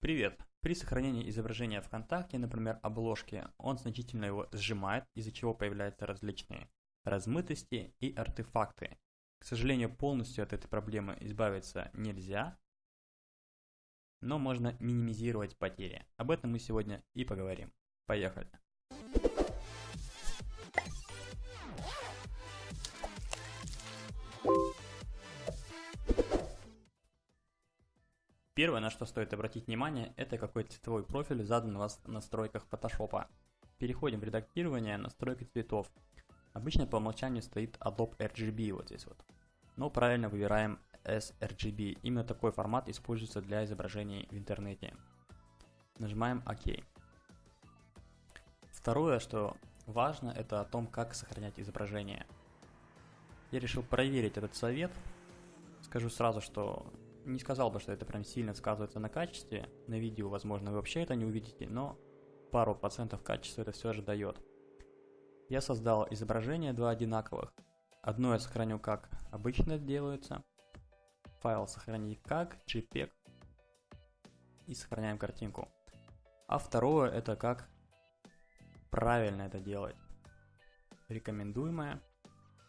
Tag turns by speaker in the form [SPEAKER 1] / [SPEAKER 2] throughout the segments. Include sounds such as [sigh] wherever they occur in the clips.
[SPEAKER 1] Привет! При сохранении изображения ВКонтакте, например, обложки, он значительно его сжимает, из-за чего появляются различные размытости и артефакты. К сожалению, полностью от этой проблемы избавиться нельзя, но можно минимизировать потери. Об этом мы сегодня и поговорим. Поехали! Первое, на что стоит обратить внимание, это какой цветовой профиль задан у вас в настройках Photoshop. Переходим в редактирование настройки цветов. Обычно по умолчанию стоит Adobe RGB вот здесь вот. Но правильно выбираем sRGB. Именно такой формат используется для изображений в интернете. Нажимаем ОК. Второе, что важно, это о том, как сохранять изображение. Я решил проверить этот совет. Скажу сразу, что не сказал бы, что это прям сильно сказывается на качестве. На видео, возможно, вы вообще это не увидите, но пару процентов качества это все же дает. Я создал изображение два одинаковых. Одно я сохраню как обычно делается. Файл сохранить как JPEG. И сохраняем картинку. А второе это как правильно это делать. Рекомендуемое.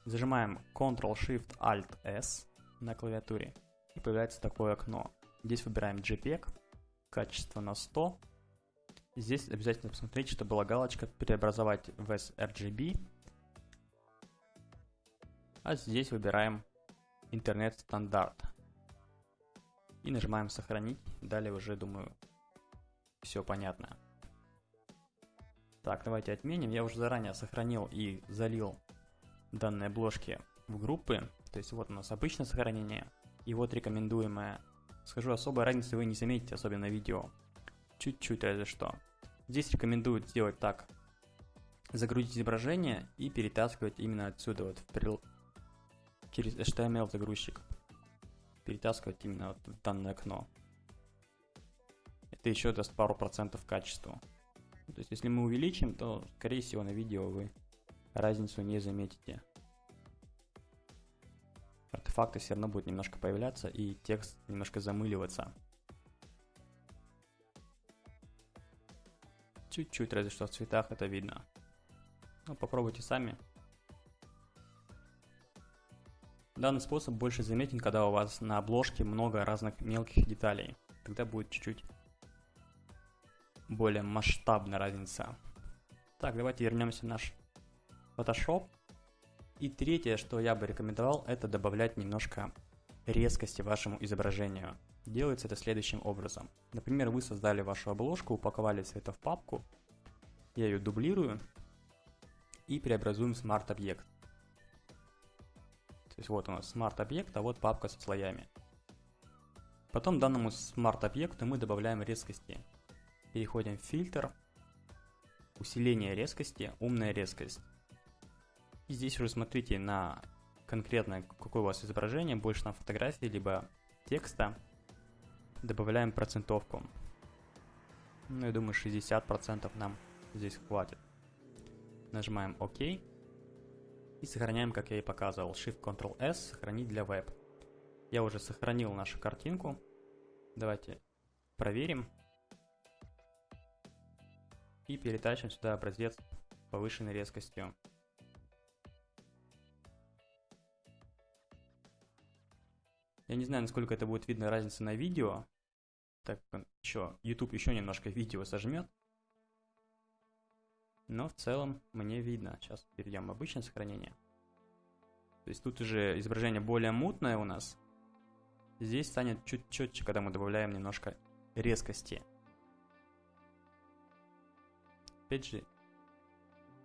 [SPEAKER 1] Зажимаем Ctrl-Shift-Alt-S на клавиатуре и появляется такое окно. Здесь выбираем JPEG, качество на 100. Здесь обязательно посмотреть, чтобы была галочка «Преобразовать в sRGB». А здесь выбираем интернет стандарт. И нажимаем «Сохранить». Далее уже, думаю, все понятно. Так, давайте отменим. Я уже заранее сохранил и залил данные обложки в группы. То есть вот у нас обычное сохранение, и вот рекомендуемое. Скажу, особой разницы вы не заметите, особенно видео. Чуть-чуть разве что. Здесь рекомендуют сделать так. Загрузить изображение и перетаскивать именно отсюда, вот в прил... через HTML загрузчик. Перетаскивать именно вот в данное окно. Это еще даст пару процентов качеству. То есть, если мы увеличим, то, скорее всего, на видео вы разницу не заметите артефакты все равно будут немножко появляться и текст немножко замыливаться. Чуть-чуть, разве что в цветах это видно. Ну, попробуйте сами. Данный способ больше заметен, когда у вас на обложке много разных мелких деталей. Тогда будет чуть-чуть более масштабная разница. Так, давайте вернемся в наш Photoshop. И третье, что я бы рекомендовал, это добавлять немножко резкости вашему изображению. Делается это следующим образом. Например, вы создали вашу обложку, упаковали все это в папку. Я ее дублирую и преобразуем в Smart объект. То есть вот у нас Smart объект, а вот папка со слоями. Потом данному Smart объекту мы добавляем резкости. Переходим в фильтр, усиление резкости, умная резкость. И здесь уже смотрите на конкретно какое у вас изображение, больше на фотографии, либо текста. Добавляем процентовку. Ну, я думаю, 60% нам здесь хватит. Нажимаем ОК. И сохраняем, как я и показывал. Shift-Ctrl-S, сохранить для веб. Я уже сохранил нашу картинку. Давайте проверим. И перетащим сюда образец повышенной резкостью. Я не знаю, насколько это будет видно разница на видео. Так, еще, YouTube еще немножко видео сожмет. Но в целом мне видно. Сейчас перейдем в обычное сохранение. То есть тут уже изображение более мутное у нас. Здесь станет чуть четче, когда мы добавляем немножко резкости. Опять же,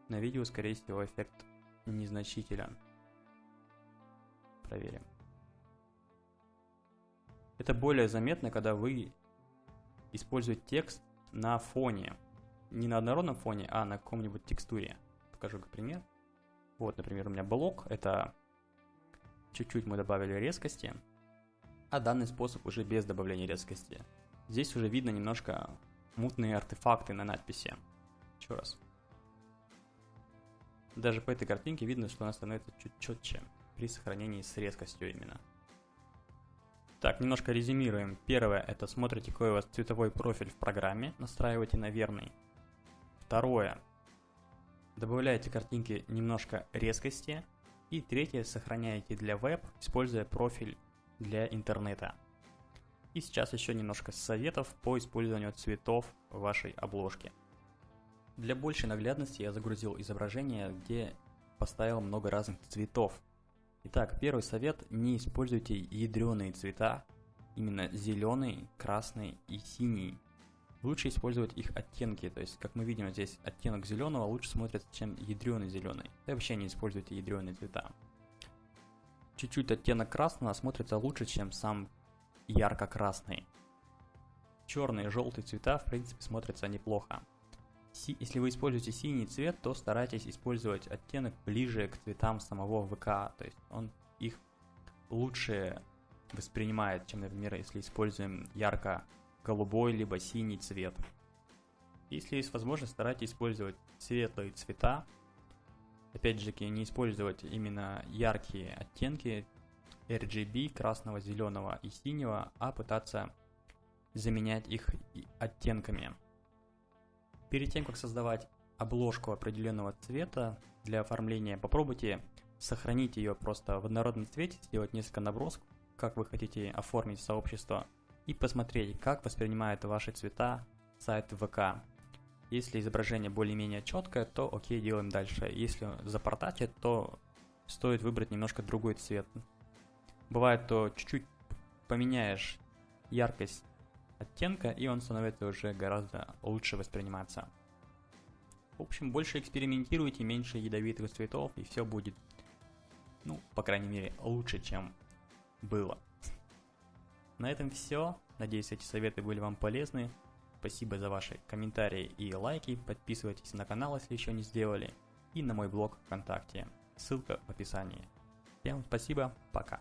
[SPEAKER 1] на видео, скорее всего, эффект незначителен. Проверим. Это более заметно, когда вы используете текст на фоне. Не на однородном фоне, а на каком-нибудь текстуре. Покажу как пример. Вот, например, у меня блок. Это чуть-чуть мы добавили резкости. А данный способ уже без добавления резкости. Здесь уже видно немножко мутные артефакты на надписи. Еще раз. Даже по этой картинке видно, что она становится чуть четче при сохранении с резкостью именно. Так, немножко резюмируем. Первое, это смотрите, какой у вас цветовой профиль в программе, настраивайте на верный. Второе, добавляете картинки немножко резкости. И третье, сохраняете для веб, используя профиль для интернета. И сейчас еще немножко советов по использованию цветов в вашей обложке. Для большей наглядности я загрузил изображение, где поставил много разных цветов. Итак, первый совет, не используйте ядреные цвета, именно зеленый, красный и синий. Лучше использовать их оттенки, то есть, как мы видим здесь, оттенок зеленого лучше смотрится, чем ядреный зеленый. И вообще не используйте ядреные цвета. Чуть-чуть оттенок красного смотрится лучше, чем сам ярко-красный. Черные и желтые цвета, в принципе, смотрятся неплохо. Если вы используете синий цвет, то старайтесь использовать оттенок ближе к цветам самого ВК, то есть он их лучше воспринимает, чем, например, если используем ярко-голубой либо синий цвет. Если есть возможность, старайтесь использовать светлые цвета. Опять же, не использовать именно яркие оттенки RGB, красного, зеленого и синего, а пытаться заменять их оттенками. Перед тем, как создавать обложку определенного цвета для оформления, попробуйте сохранить ее просто в однородном цвете, сделать несколько набросков, как вы хотите оформить сообщество, и посмотреть, как воспринимает ваши цвета сайт ВК. Если изображение более-менее четкое, то окей, делаем дальше. Если запортачит, то стоит выбрать немножко другой цвет. Бывает, то чуть-чуть поменяешь яркость оттенка, и он становится уже гораздо лучше восприниматься. В общем, больше экспериментируйте, меньше ядовитых цветов, и все будет, ну, по крайней мере, лучше, чем было. [laughs] На этом все. Надеюсь, эти советы были вам полезны. Спасибо за ваши комментарии и лайки. Подписывайтесь на канал, если еще не сделали. И на мой блог ВКонтакте. Ссылка в описании. Всем спасибо, пока.